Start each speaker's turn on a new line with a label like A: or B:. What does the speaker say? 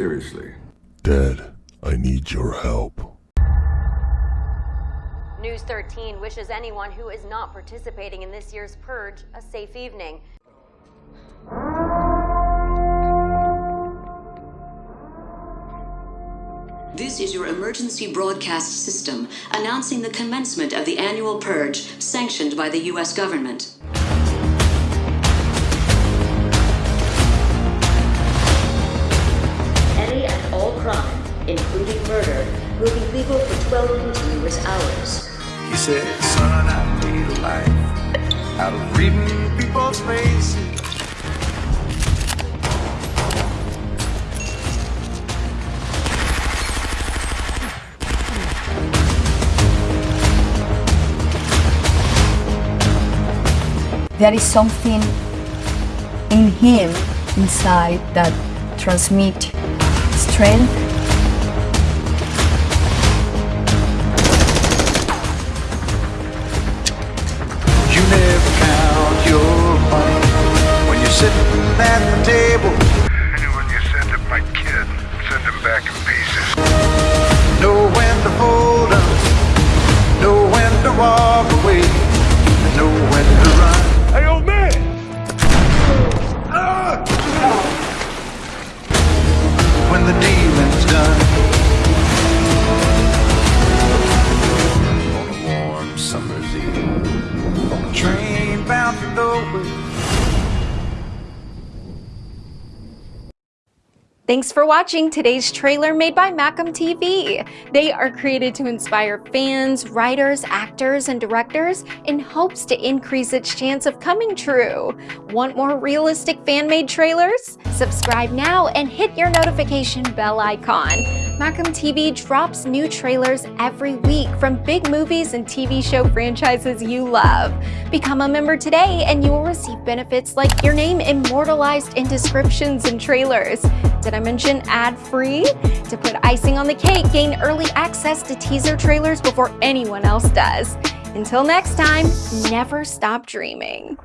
A: seriously.
B: Dad, I need your help.
C: News 13 wishes anyone who is not participating in this year's purge a safe evening.
D: This is your emergency broadcast system announcing the commencement of the annual purge sanctioned by the U.S. government.
E: Will be legal for 12 continuous hours.
F: He said, son, I need a life out of reading people's faces.
G: there is something in him inside that transmits strength
F: sitting at the table.
H: And when you send him my kid, send him back in pieces.
F: Know when to hold up, know when to walk away, and know when to run.
H: Hey, old man!
F: When the dealing's done.
I: Thanks for watching today's trailer made by Macam TV. They are created to inspire fans, writers, actors, and directors in hopes to increase its chance of coming true. Want more realistic fan-made trailers? Subscribe now and hit your notification bell icon. Macam TV drops new trailers every week from big movies and TV show franchises you love. Become a member today and you will receive benefits like your name immortalized in descriptions and trailers. Did I mention ad-free? To put icing on the cake, gain early access to teaser trailers before anyone else does. Until next time, never stop dreaming.